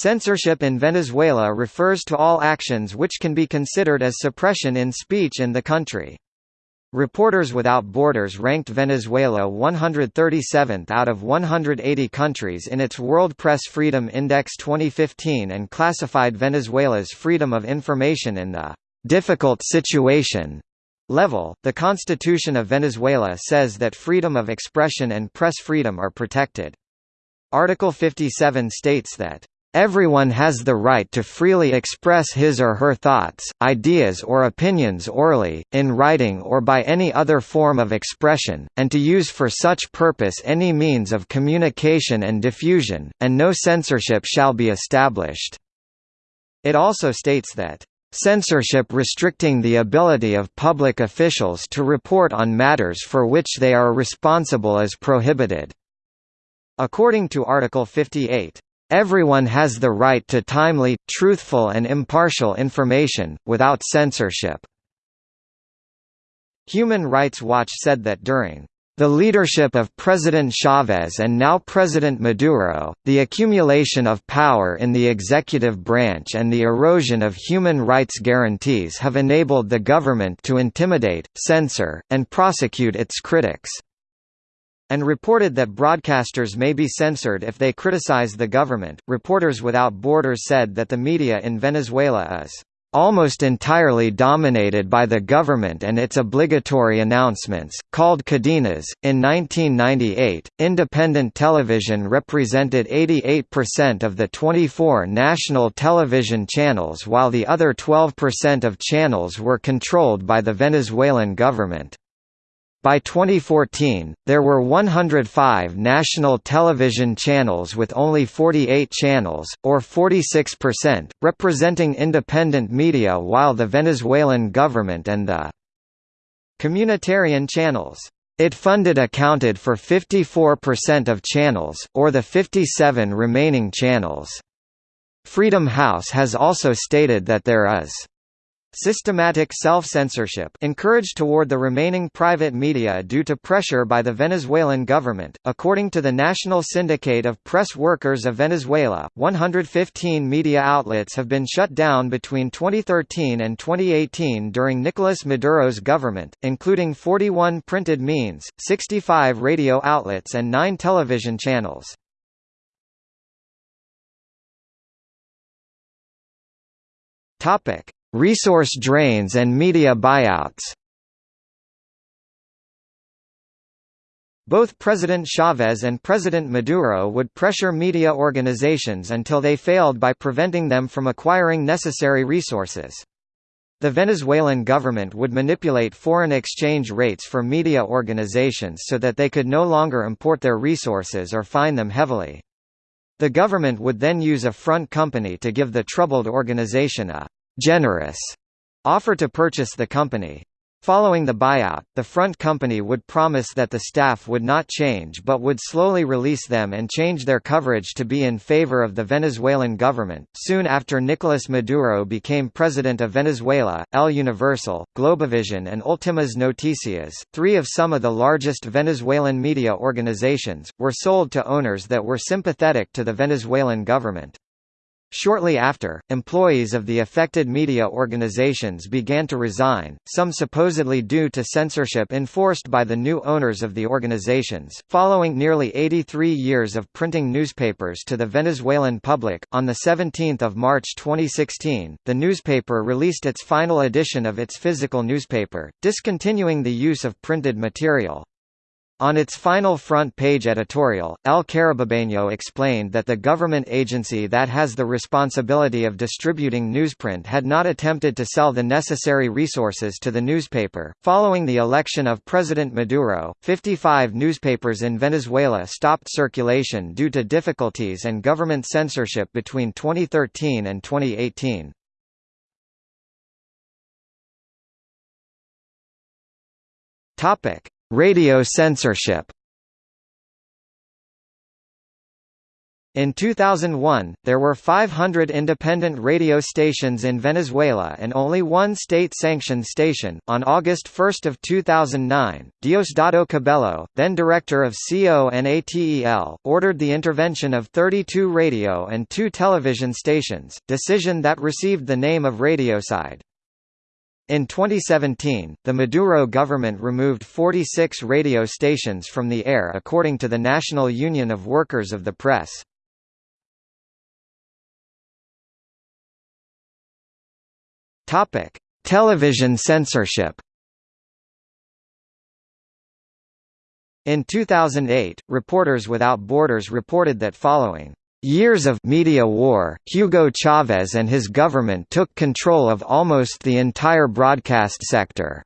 Censorship in Venezuela refers to all actions which can be considered as suppression in speech in the country. Reporters Without Borders ranked Venezuela 137th out of 180 countries in its World Press Freedom Index 2015 and classified Venezuela's freedom of information in the difficult situation level. The Constitution of Venezuela says that freedom of expression and press freedom are protected. Article 57 states that Everyone has the right to freely express his or her thoughts, ideas or opinions orally, in writing or by any other form of expression, and to use for such purpose any means of communication and diffusion, and no censorship shall be established." It also states that, "...censorship restricting the ability of public officials to report on matters for which they are responsible is prohibited." According to Article 58, Everyone has the right to timely, truthful and impartial information, without censorship. Human Rights Watch said that during the leadership of President Chavez and now President Maduro, the accumulation of power in the executive branch and the erosion of human rights guarantees have enabled the government to intimidate, censor, and prosecute its critics and reported that broadcasters may be censored if they criticize the government. Reporters Without Borders said that the media in Venezuela is almost entirely dominated by the government and its obligatory announcements, called cadenas. In 1998, independent television represented 88% of the 24 national television channels while the other 12% of channels were controlled by the Venezuelan government. By 2014, there were 105 national television channels with only 48 channels, or 46%, representing independent media while the Venezuelan government and the communitarian channels it funded accounted for 54% of channels, or the 57 remaining channels. Freedom House has also stated that there is Systematic self-censorship encouraged toward the remaining private media due to pressure by the Venezuelan government. According to the National Syndicate of Press Workers of Venezuela, 115 media outlets have been shut down between 2013 and 2018 during Nicolas Maduro's government, including 41 printed means, 65 radio outlets and 9 television channels. Topic: Resource drains and media buyouts Both President Chavez and President Maduro would pressure media organizations until they failed by preventing them from acquiring necessary resources. The Venezuelan government would manipulate foreign exchange rates for media organizations so that they could no longer import their resources or fine them heavily. The government would then use a front company to give the troubled organization a generous offer to purchase the company. Following the buyout, the front company would promise that the staff would not change but would slowly release them and change their coverage to be in favor of the Venezuelan government. Soon after Nicolas Maduro became president of Venezuela, El Universal, Globovision, and Últimas Noticias, three of some of the largest Venezuelan media organizations, were sold to owners that were sympathetic to the Venezuelan government. Shortly after, employees of the affected media organizations began to resign, some supposedly due to censorship enforced by the new owners of the organizations. Following nearly 83 years of printing newspapers to the Venezuelan public, on the 17th of March 2016, the newspaper released its final edition of its physical newspaper, discontinuing the use of printed material. On its final front-page editorial, El Carabobeño explained that the government agency that has the responsibility of distributing newsprint had not attempted to sell the necessary resources to the newspaper. Following the election of President Maduro, 55 newspapers in Venezuela stopped circulation due to difficulties and government censorship between 2013 and 2018. Topic: Radio censorship In 2001, there were 500 independent radio stations in Venezuela and only one state-sanctioned station. On August 1 of 2009, Diosdado Cabello, then director of CONATEL, ordered the intervention of 32 radio and 2 television stations, decision that received the name of Radiocide. In 2017, the Maduro government removed 46 radio stations from the air according to the National Union of Workers of the Press. Television censorship. In 2008, Reporters Without Borders reported that following years of media war, Hugo Chavez and his government took control of almost the entire broadcast sector.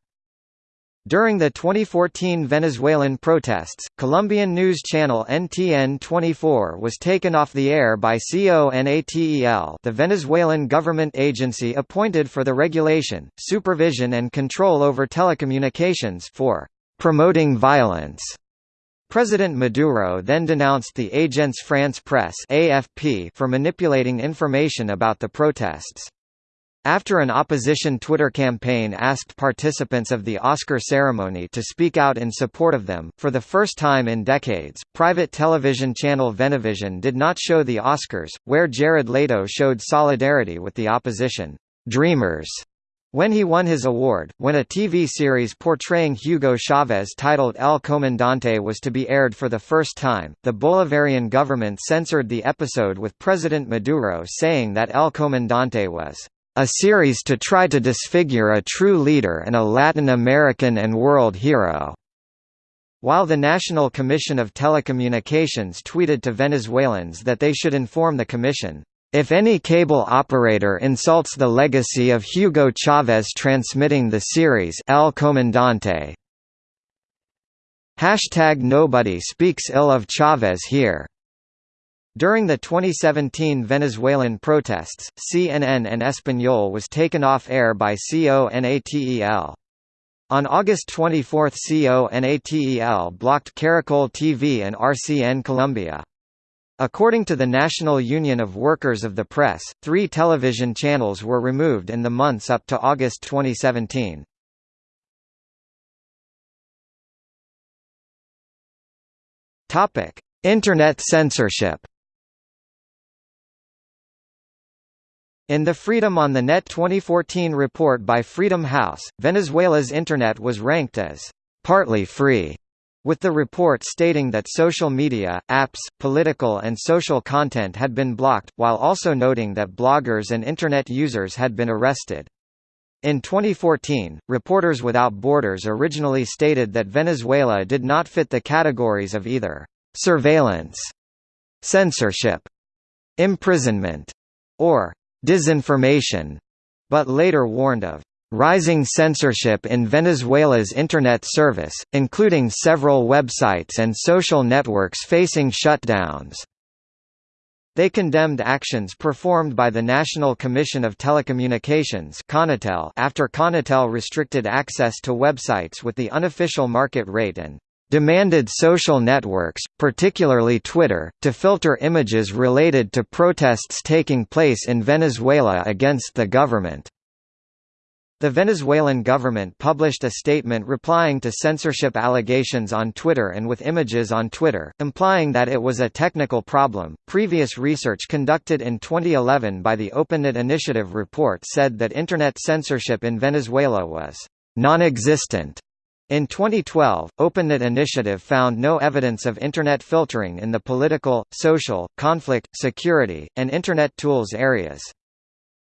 During the 2014 Venezuelan protests, Colombian news channel NTN 24 was taken off the air by CONATEL the Venezuelan government agency appointed for the regulation, supervision and control over telecommunications for «promoting violence». President Maduro then denounced the Agence France Presse AFP for manipulating information about the protests. After an opposition Twitter campaign asked participants of the Oscar ceremony to speak out in support of them, for the first time in decades, private television channel Venevision did not show the Oscars, where Jared Leto showed solidarity with the opposition, Dreamers, when he won his award, when a TV series portraying Hugo Chavez titled El Comandante was to be aired for the first time, the Bolivarian government censored the episode with President Maduro saying that El Comandante was a series to try to disfigure a true leader and a Latin American and world hero." While the National Commission of Telecommunications tweeted to Venezuelans that they should inform the commission, if any cable operator insults the legacy of Hugo Chavez transmitting the series El Comandante, Hashtag nobody speaks ill of Chavez here. During the 2017 Venezuelan protests, CNN en Español was taken off air by CONATEL. On August 24 CONATEL blocked Caracol TV and RCN Colombia. According to the National Union of Workers of the Press, three television channels were removed in the months up to August 2017. Internet censorship In the Freedom on the Net 2014 report by Freedom House, Venezuela's Internet was ranked as partly free, with the report stating that social media, apps, political and social content had been blocked, while also noting that bloggers and Internet users had been arrested. In 2014, Reporters Without Borders originally stated that Venezuela did not fit the categories of either «surveillance», «censorship», «imprisonment» or disinformation, but later warned of rising censorship in Venezuela's Internet service, including several websites and social networks facing shutdowns. They condemned actions performed by the National Commission of Telecommunications Conatel after Conatel restricted access to websites with the unofficial market rate and demanded social networks, particularly Twitter, to filter images related to protests taking place in Venezuela against the government. The Venezuelan government published a statement replying to censorship allegations on Twitter and with images on Twitter, implying that it was a technical problem. Previous research conducted in 2011 by the OpenNet Initiative report said that Internet censorship in Venezuela was non existent. In 2012, OpenNet Initiative found no evidence of Internet filtering in the political, social, conflict, security, and Internet tools areas.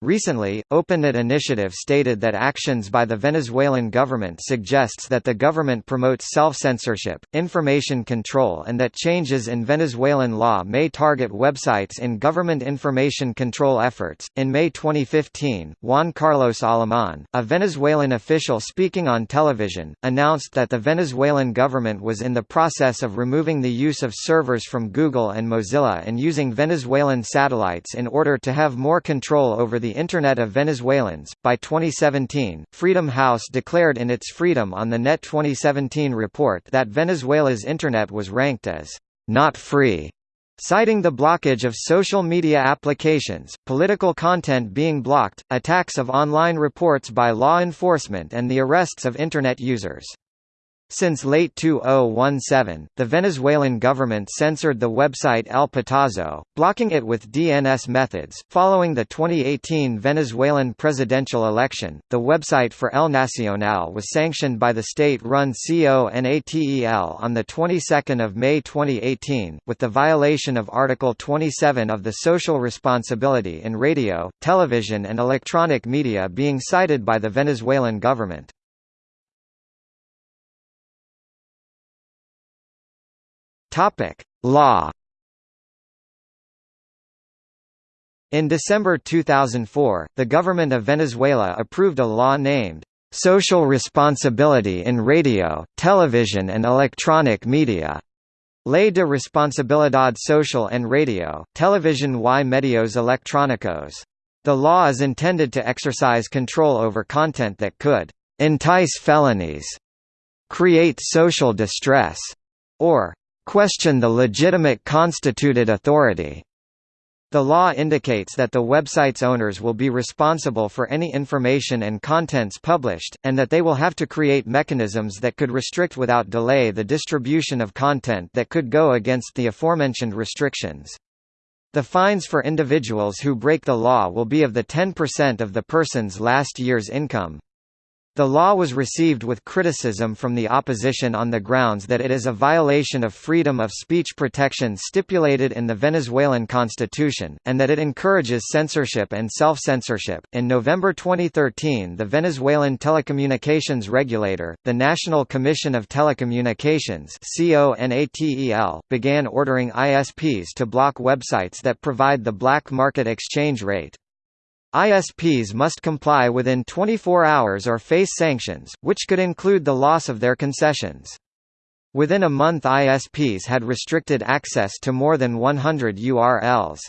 Recently, OpenNet Initiative stated that actions by the Venezuelan government suggests that the government promotes self-censorship, information control and that changes in Venezuelan law may target websites in government information control efforts. In May 2015, Juan Carlos Alemán, a Venezuelan official speaking on television, announced that the Venezuelan government was in the process of removing the use of servers from Google and Mozilla and using Venezuelan satellites in order to have more control over the the Internet of Venezuelans. By 2017, Freedom House declared in its Freedom on the Net 2017 report that Venezuela's Internet was ranked as not free Citing the blockage of social media applications, political content being blocked, attacks of online reports by law enforcement and the arrests of Internet users. Since late 2017, the Venezuelan government censored the website El Pitazo, blocking it with DNS methods. Following the 2018 Venezuelan presidential election, the website for El Nacional was sanctioned by the state-run CONATEL on the 22nd of May 2018, with the violation of Article 27 of the Social Responsibility in Radio, Television and Electronic Media being cited by the Venezuelan government. Topic: Law. In December 2004, the government of Venezuela approved a law named Social Responsibility in Radio, Television and Electronic Media. Ley de Responsabilidad Social en Radio, Televisión y Medios Electrónicos. The law is intended to exercise control over content that could entice felonies, create social distress, or question the legitimate constituted authority. The law indicates that the website's owners will be responsible for any information and contents published, and that they will have to create mechanisms that could restrict without delay the distribution of content that could go against the aforementioned restrictions. The fines for individuals who break the law will be of the 10% of the person's last year's income. The law was received with criticism from the opposition on the grounds that it is a violation of freedom of speech protection stipulated in the Venezuelan constitution, and that it encourages censorship and self-censorship. In November 2013, the Venezuelan telecommunications regulator, the National Commission of Telecommunications began ordering ISPs to block websites that provide the black market exchange rate. ISPs must comply within 24 hours or face sanctions, which could include the loss of their concessions. Within a month ISPs had restricted access to more than 100 URLs.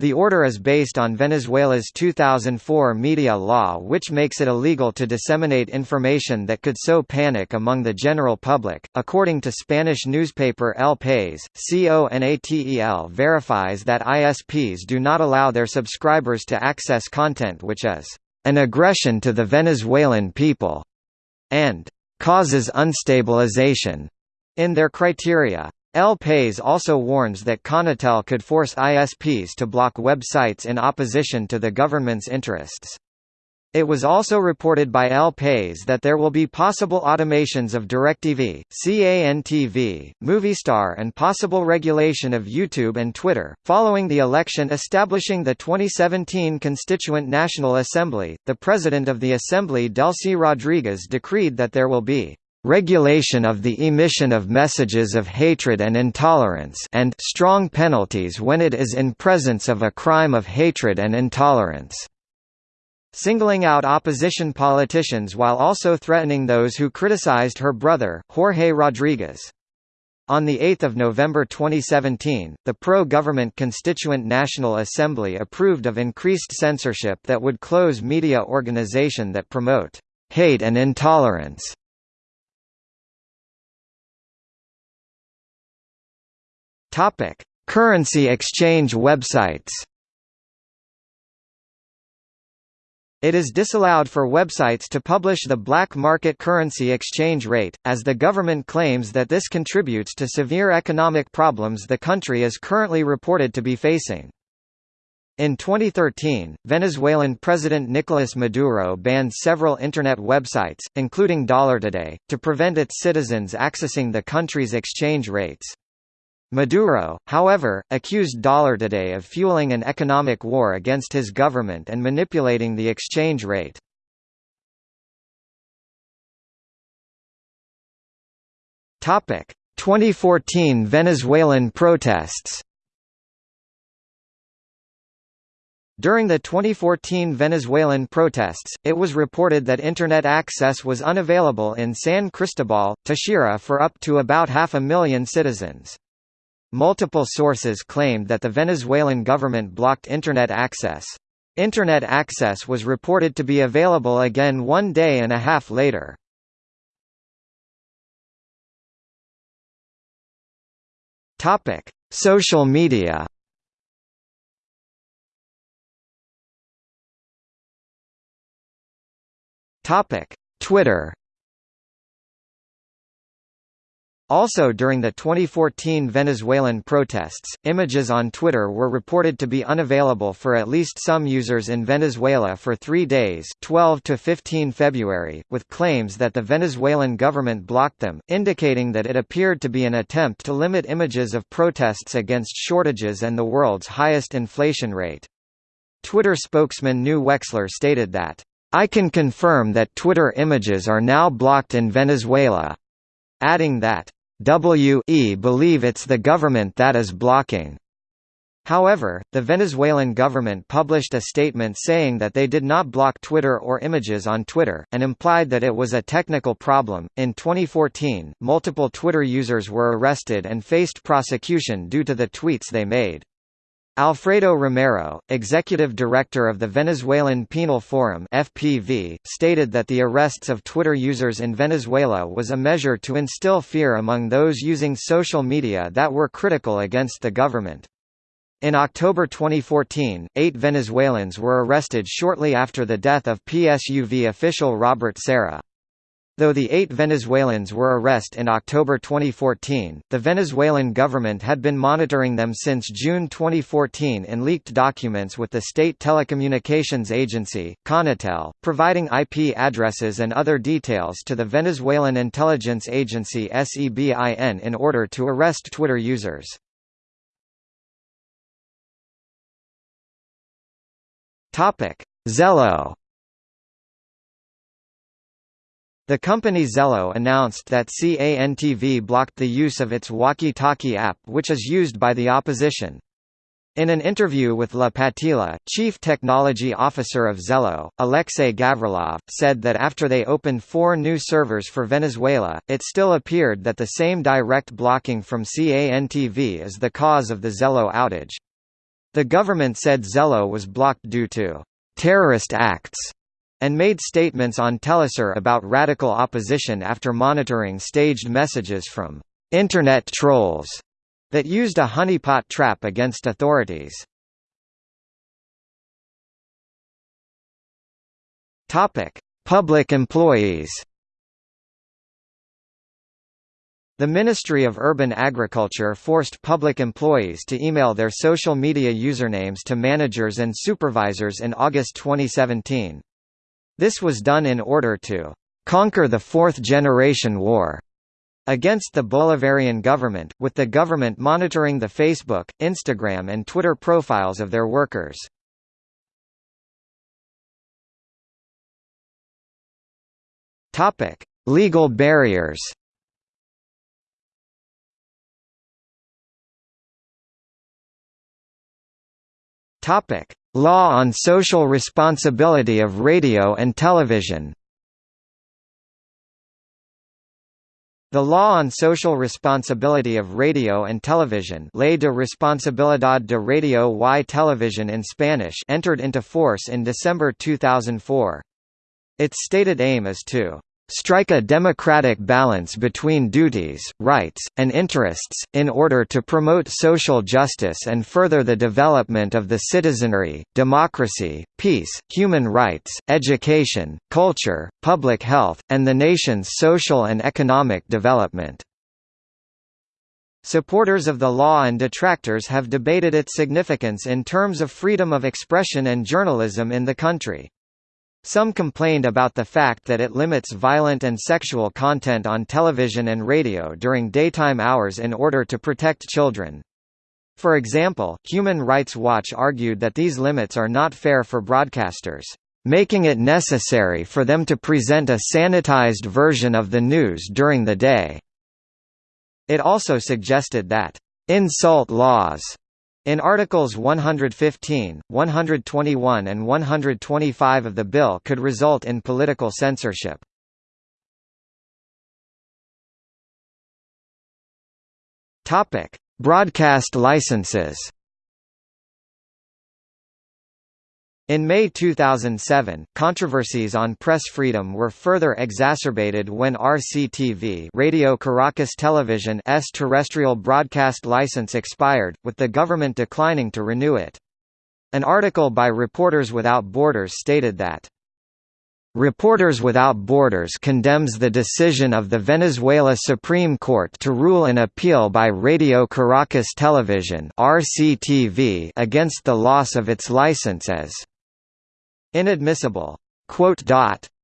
The order is based on Venezuela's 2004 media law which makes it illegal to disseminate information that could sow panic among the general public. According to Spanish newspaper El País, CONATEL verifies that ISPs do not allow their subscribers to access content which is an aggression to the Venezuelan people and causes unstabilization in their criteria. El País also warns that Conatel could force ISPs to block websites in opposition to the government's interests. It was also reported by El País that there will be possible automations of DirecTV, CANTV, Movistar and possible regulation of YouTube and Twitter. Following the election establishing the 2017 Constituent National Assembly, the president of the Assembly Delcy Rodriguez decreed that there will be regulation of the emission of messages of hatred and intolerance and strong penalties when it is in presence of a crime of hatred and intolerance." Singling out opposition politicians while also threatening those who criticized her brother, Jorge Rodriguez. On 8 November 2017, the pro-government Constituent National Assembly approved of increased censorship that would close media organization that promote hate and intolerance Topic: Currency exchange websites. It is disallowed for websites to publish the black market currency exchange rate, as the government claims that this contributes to severe economic problems the country is currently reported to be facing. In 2013, Venezuelan President Nicolas Maduro banned several Internet websites, including DolarToday, to prevent its citizens accessing the country's exchange rates. Maduro, however, accused DolarToday of fueling an economic war against his government and manipulating the exchange rate. Topic: 2014 Venezuelan protests. During the 2014 Venezuelan protests, it was reported that Internet access was unavailable in San Cristobal, Táchira for up to about half a million citizens. Multiple sources claimed that the Venezuelan government blocked Internet access. Internet access was reported to be available again one day and a half later. Social media Twitter Also during the 2014 Venezuelan protests, images on Twitter were reported to be unavailable for at least some users in Venezuela for three days 12 to 15 February, with claims that the Venezuelan government blocked them, indicating that it appeared to be an attempt to limit images of protests against shortages and the world's highest inflation rate. Twitter spokesman Nu Wexler stated that, I can confirm that Twitter images are now blocked in Venezuela, adding that WE believe it's the government that is blocking. However, the Venezuelan government published a statement saying that they did not block Twitter or images on Twitter, and implied that it was a technical problem. In 2014, multiple Twitter users were arrested and faced prosecution due to the tweets they made. Alfredo Romero, executive director of the Venezuelan Penal Forum (FPV), stated that the arrests of Twitter users in Venezuela was a measure to instill fear among those using social media that were critical against the government. In October 2014, eight Venezuelans were arrested shortly after the death of PSUV official Robert Serra. Though the eight Venezuelans were arrested in October 2014, the Venezuelan government had been monitoring them since June 2014 in leaked documents with the state telecommunications agency, Conatel, providing IP addresses and other details to the Venezuelan intelligence agency SEBIN in order to arrest Twitter users. Zello The company Zello announced that CANTV blocked the use of its walkie-talkie app which is used by the opposition. In an interview with La Patilla, chief technology officer of Zello, Alexei Gavrilov, said that after they opened four new servers for Venezuela, it still appeared that the same direct blocking from CANTV is the cause of the Zello outage. The government said Zello was blocked due to terrorist acts and made statements on Telesur about radical opposition after monitoring staged messages from Internet trolls that used a honeypot trap against authorities. Public employees. The Ministry of Urban Agriculture forced public employees to email their social media usernames to managers and supervisors in August 2017. This was done in order to conquer the Fourth Generation War against the Bolivarian government, with the government monitoring the Facebook, Instagram and Twitter profiles of their workers. Legal barriers. Topic: Law on Social Responsibility of Radio and Television The Law on Social Responsibility of Radio and Television Ley de Responsabilidad de Radio y Televisión in Spanish entered into force in December 2004. Its stated aim is to strike a democratic balance between duties, rights, and interests, in order to promote social justice and further the development of the citizenry, democracy, peace, human rights, education, culture, public health, and the nation's social and economic development. Supporters of the law and detractors have debated its significance in terms of freedom of expression and journalism in the country. Some complained about the fact that it limits violent and sexual content on television and radio during daytime hours in order to protect children. For example, Human Rights Watch argued that these limits are not fair for broadcasters, making it necessary for them to present a sanitized version of the news during the day. It also suggested that insult laws in Articles 115, 121 and 125 of the bill could result in political censorship. Broadcast licenses In May 2007, controversies on press freedom were further exacerbated when RCTV Radio Caracas Television's terrestrial broadcast license expired, with the government declining to renew it. An article by Reporters Without Borders stated that Reporters Without Borders condemns the decision of the Venezuela Supreme Court to rule an appeal by Radio Caracas Television (RCTV) against the loss of its license as inadmissible.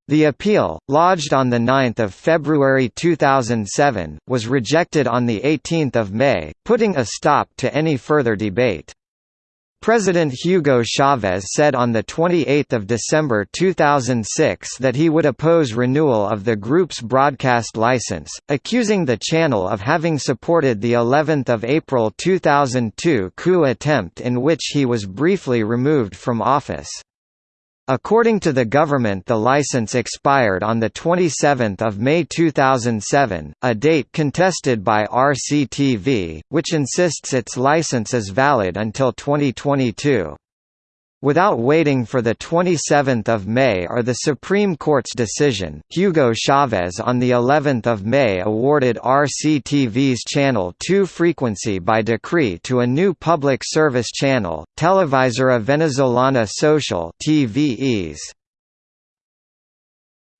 The appeal, lodged on 9 February 2007, was rejected on 18 May, putting a stop to any further debate. President Hugo Chavez said on 28 December 2006 that he would oppose renewal of the group's broadcast license, accusing the channel of having supported the 11 April 2002 coup attempt in which he was briefly removed from office. According to the government the license expired on 27 May 2007, a date contested by RCTV, which insists its license is valid until 2022. Without waiting for the 27th of May or the Supreme Court's decision, Hugo Chavez on the 11th of May awarded RCTV's Channel 2 frequency by decree to a new public service channel, Televisora Venezolana Social (TVEs).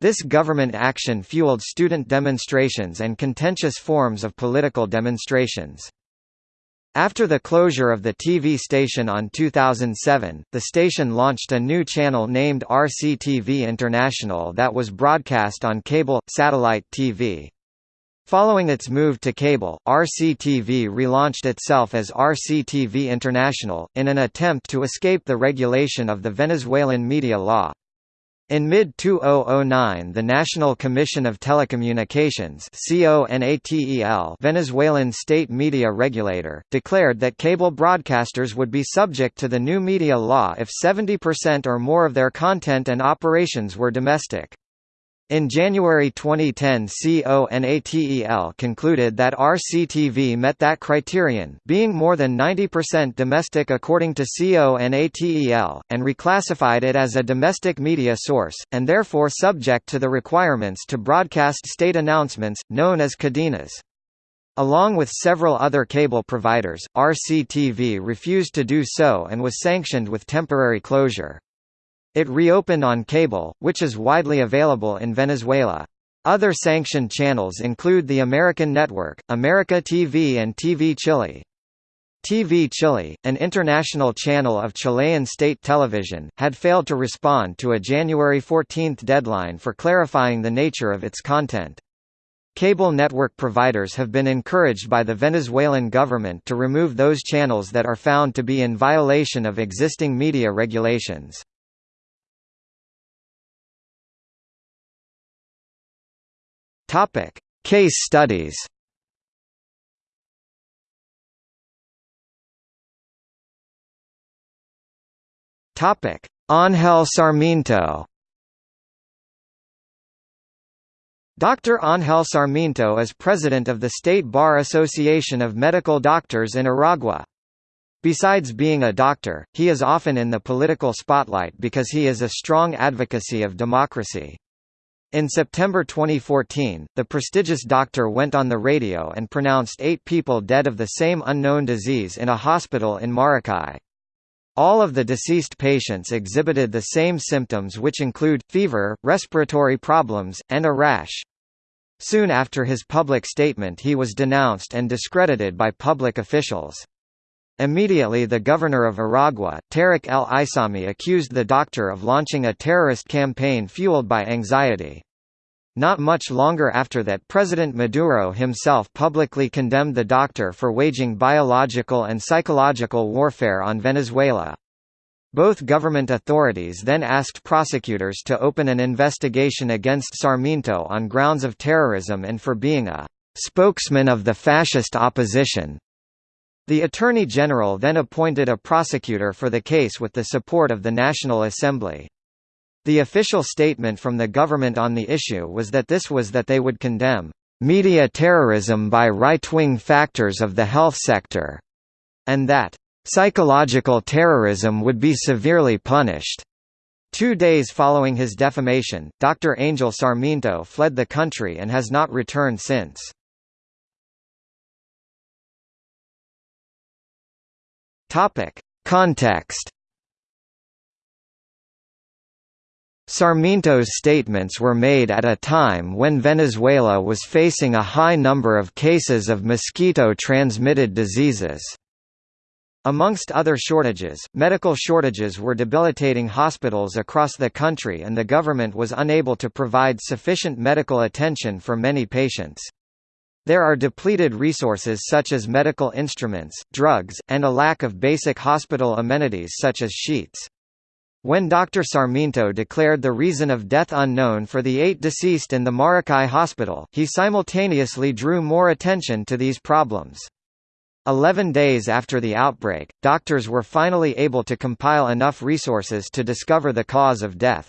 This government action fueled student demonstrations and contentious forms of political demonstrations. After the closure of the TV station on 2007, the station launched a new channel named RCTV International that was broadcast on cable, satellite TV. Following its move to cable, RCTV relaunched itself as RCTV International, in an attempt to escape the regulation of the Venezuelan media law. In mid-2009 the National Commission of Telecommunications Venezuelan state media regulator, declared that cable broadcasters would be subject to the new media law if 70% or more of their content and operations were domestic. In January 2010 CONATEL concluded that RCTV met that criterion being more than 90% domestic according to CONATEL, and reclassified it as a domestic media source, and therefore subject to the requirements to broadcast state announcements, known as cadenas. Along with several other cable providers, RCTV refused to do so and was sanctioned with temporary closure. It reopened on cable, which is widely available in Venezuela. Other sanctioned channels include the American Network, America TV and TV Chile. TV Chile, an international channel of Chilean state television, had failed to respond to a January 14 deadline for clarifying the nature of its content. Cable network providers have been encouraged by the Venezuelan government to remove those channels that are found to be in violation of existing media regulations. Topic: Case studies. Topic: Ángel Sarmiento. Dr. Ángel Sarmiento is president of the State Bar Association of Medical Doctors in Aragua. Besides being a doctor, he is often in the political spotlight because he is a strong advocacy of democracy. In September 2014, the prestigious doctor went on the radio and pronounced eight people dead of the same unknown disease in a hospital in Maracay. All of the deceased patients exhibited the same symptoms which include, fever, respiratory problems, and a rash. Soon after his public statement he was denounced and discredited by public officials. Immediately the governor of Aragua, Tareck El Aissami accused the doctor of launching a terrorist campaign fueled by anxiety. Not much longer after that President Maduro himself publicly condemned the doctor for waging biological and psychological warfare on Venezuela. Both government authorities then asked prosecutors to open an investigation against Sarmiento on grounds of terrorism and for being a spokesman of the fascist opposition. The Attorney General then appointed a prosecutor for the case with the support of the National Assembly. The official statement from the government on the issue was that this was that they would condemn media terrorism by right-wing factors of the health sector, and that psychological terrorism would be severely punished. Two days following his defamation, Dr. Angel Sarmiento fled the country and has not returned since. Topic. Context Sarmiento's statements were made at a time when Venezuela was facing a high number of cases of mosquito-transmitted diseases. Amongst other shortages, medical shortages were debilitating hospitals across the country and the government was unable to provide sufficient medical attention for many patients. There are depleted resources such as medical instruments, drugs, and a lack of basic hospital amenities such as sheets. When Dr. Sarmiento declared the reason of death unknown for the eight deceased in the Maracay hospital, he simultaneously drew more attention to these problems. Eleven days after the outbreak, doctors were finally able to compile enough resources to discover the cause of death.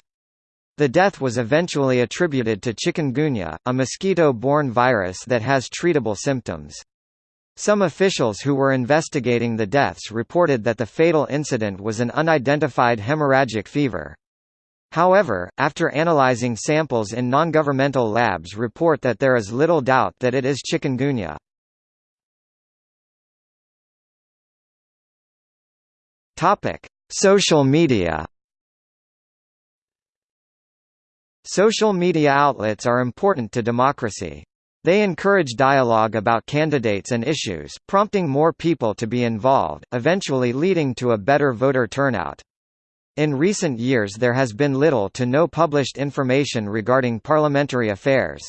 The death was eventually attributed to chikungunya, a mosquito-borne virus that has treatable symptoms. Some officials who were investigating the deaths reported that the fatal incident was an unidentified hemorrhagic fever. However, after analyzing samples in non-governmental labs report that there is little doubt that it is chikungunya. Social media. Social media outlets are important to democracy. They encourage dialogue about candidates and issues, prompting more people to be involved, eventually leading to a better voter turnout. In recent years there has been little to no published information regarding parliamentary affairs.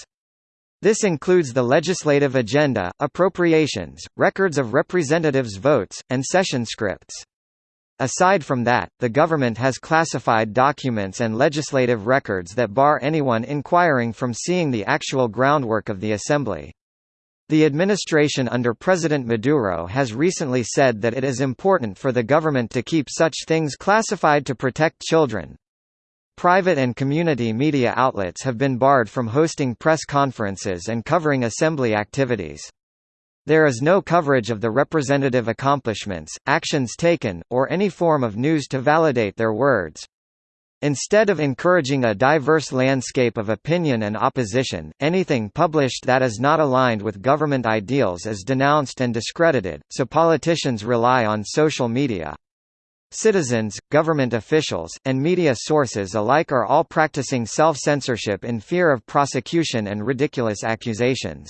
This includes the legislative agenda, appropriations, records of representatives' votes, and session scripts. Aside from that, the government has classified documents and legislative records that bar anyone inquiring from seeing the actual groundwork of the assembly. The administration under President Maduro has recently said that it is important for the government to keep such things classified to protect children. Private and community media outlets have been barred from hosting press conferences and covering assembly activities. There is no coverage of the representative accomplishments, actions taken, or any form of news to validate their words. Instead of encouraging a diverse landscape of opinion and opposition, anything published that is not aligned with government ideals is denounced and discredited, so politicians rely on social media. Citizens, government officials, and media sources alike are all practicing self-censorship in fear of prosecution and ridiculous accusations.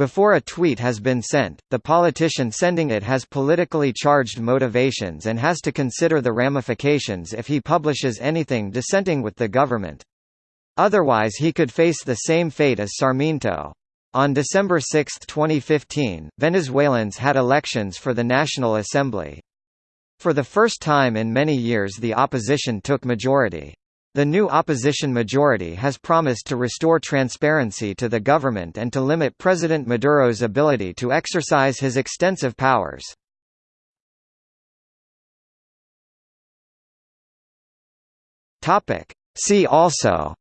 Before a tweet has been sent, the politician sending it has politically charged motivations and has to consider the ramifications if he publishes anything dissenting with the government. Otherwise he could face the same fate as Sarmiento. On December 6, 2015, Venezuelans had elections for the National Assembly. For the first time in many years the opposition took majority. The new opposition majority has promised to restore transparency to the government and to limit President Maduro's ability to exercise his extensive powers. See also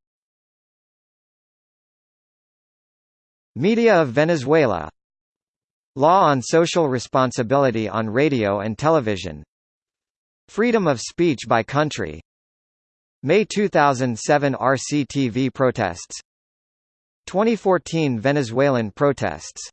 Media of Venezuela Law on social responsibility on radio and television Freedom of speech by country May 2007 RCTV protests. 2014 Venezuelan protests